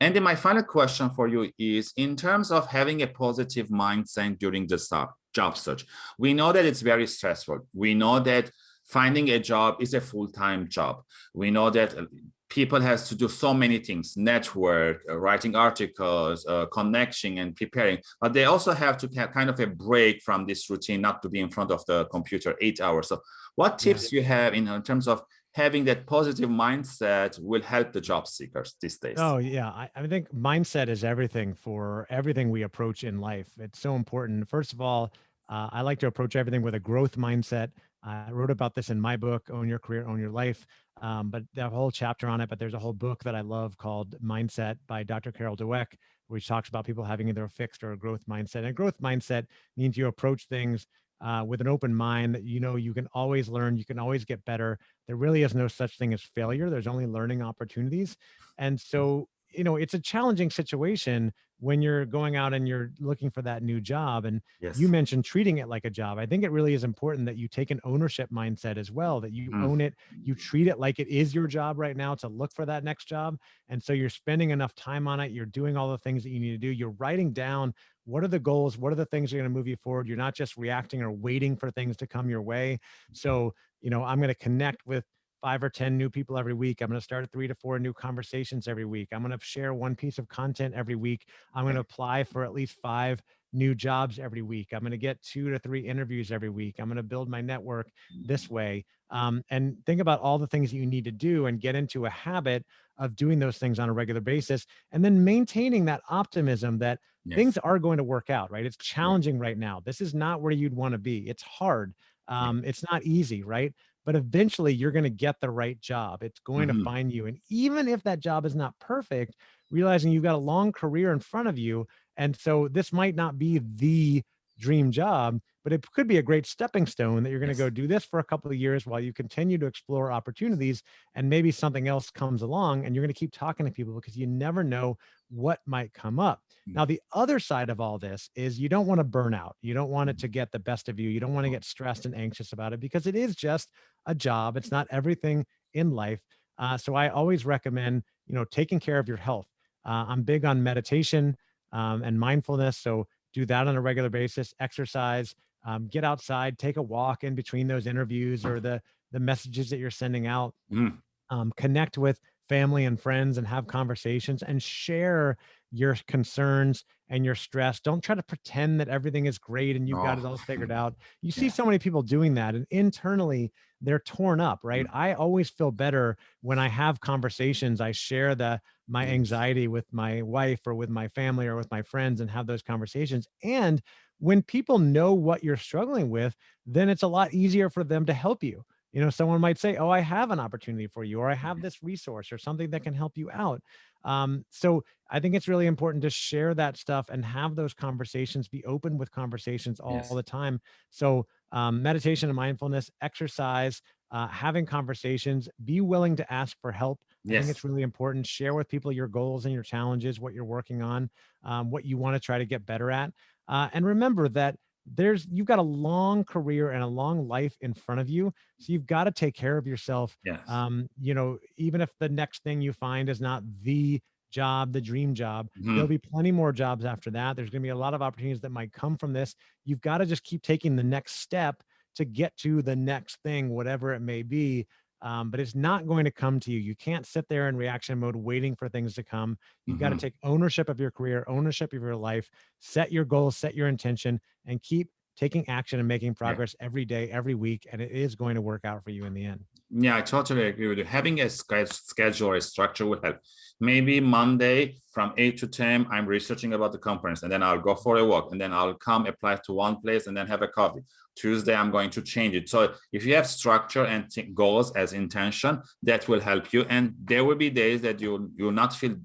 And then my final question for you is in terms of having a positive mindset during the job search, we know that it's very stressful. We know that finding a job is a full-time job. We know that uh, people has to do so many things, network, uh, writing articles, uh, connecting and preparing, but they also have to have kind of a break from this routine, not to be in front of the computer eight hours. So what tips yeah. you have in, in terms of having that positive mindset will help the job seekers these days. Oh yeah, I, I, think mindset is everything for everything we approach in life. It's so important. First of all, uh, I like to approach everything with a growth mindset. I wrote about this in my book, Own Your Career, Own Your Life, um, but a whole chapter on it. But there's a whole book that I love called Mindset by Dr. Carol Dweck, which talks about people having either a fixed or a growth mindset. And a growth mindset means you approach things uh, with an open mind that you know you can always learn, you can always get better. There really is no such thing as failure. There's only learning opportunities. And so, you know, it's a challenging situation when you're going out and you're looking for that new job and yes. you mentioned treating it like a job i think it really is important that you take an ownership mindset as well that you mm. own it you treat it like it is your job right now to look for that next job and so you're spending enough time on it you're doing all the things that you need to do you're writing down what are the goals what are the things that are going to move you forward you're not just reacting or waiting for things to come your way so you know i'm going to connect with five or 10 new people every week. I'm going to start three to four new conversations every week. I'm going to share one piece of content every week. I'm going to apply for at least five new jobs every week. I'm going to get two to three interviews every week. I'm going to build my network this way. Um, and think about all the things that you need to do and get into a habit of doing those things on a regular basis and then maintaining that optimism that yes. things are going to work out, right? It's challenging right now. This is not where you'd want to be. It's hard. Um, it's not easy, right? But eventually you're going to get the right job. It's going mm -hmm. to mm-hmm. find you. And even if that job is not perfect, realizing you've got a long career in front of you. And so this might not be the dream job, but it could be a great stepping stone that you're going to yes. go do this for a couple of years while you continue to explore opportunities and maybe something else comes along and you're going to keep talking to people because you never know what might come up. Mm. Now, the other side of all this is you don't want to burn out. You don't want it mm. to get the best of you. You don't want to get stressed and anxious about it because it is just a job. It's not everything in life. Uh, so I always recommend, you know, taking care of your health. Uh, I'm big on meditation um, and mindfulness. So do that on a regular basis, exercise, um, get outside, take a walk in between those interviews or the, the messages that you're sending out, mm. um, connect with family and friends and have conversations and share your concerns and your stress. Don't try to pretend that everything is great and you've oh. got it all figured out. You see so many people doing that and internally they're torn up, right? Mm. I always feel better when I have conversations. I share the my anxiety with my wife or with my family or with my friends and have those conversations. And when people know what you're struggling with, then it's a lot easier for them to help you you know someone might say oh i have an opportunity for you or i have mm-hmm. this resource or something that can help you out um, so i think it's really important to share that stuff and have those conversations be open with conversations all, yes. all the time so um, meditation and mindfulness exercise uh, having conversations be willing to ask for help yes. i think it's really important share with people your goals and your challenges what you're working on um, what you want to try to get better at uh, and remember that there's you've got a long career and a long life in front of you so you've got to take care of yourself yes. um you know even if the next thing you find is not the job the dream job mm -hmm. there'll be plenty more jobs after that there's going to be a lot of opportunities that might come from this you've got to just keep taking the next step to get to the next thing whatever it may be um, but it's not going to come to you. You can't sit there in reaction mode waiting for things to come. You've mm -hmm. got to take ownership of your career, ownership of your life, set your goals, set your intention, and keep taking action and making progress yeah. every day, every week, and it is going to work out for you in the end. Yeah, I totally agree with you. Having a schedule, a structure would help. Maybe Monday from 8 to 10, I'm researching about the conference, and then I'll go for a walk, and then I'll come apply to one place and then have a coffee. Tuesday, I'm going to change it. So if you have structure and goals as intention, that will help you. And there will be days that you you'll not feel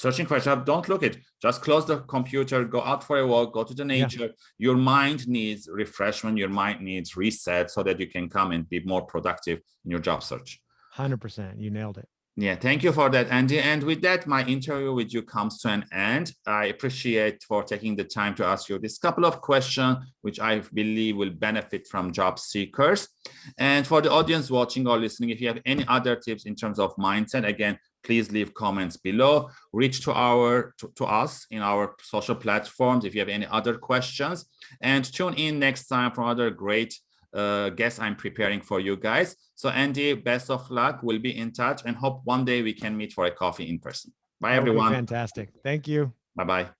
searching for a job, don't look it. Just close the computer, go out for a walk, go to the nature. Yeah. Your mind needs refreshment. Your mind needs reset so that you can come and be more productive in your job search. 100%. You nailed it. Yeah, thank you for that, Andy. And with that, my interview with you comes to an end. I appreciate for taking the time to ask you this couple of questions, which I believe will benefit from job seekers. And for the audience watching or listening, if you have any other tips in terms of mindset, again, please leave comments below. Reach to our to, to us in our social platforms if you have any other questions. And tune in next time for other great uh, guests I'm preparing for you guys. So Andy, best of luck. We'll be in touch and hope one day we can meet for a coffee in person. Bye, That would be everyone. Fantastic. Thank you. Bye-bye.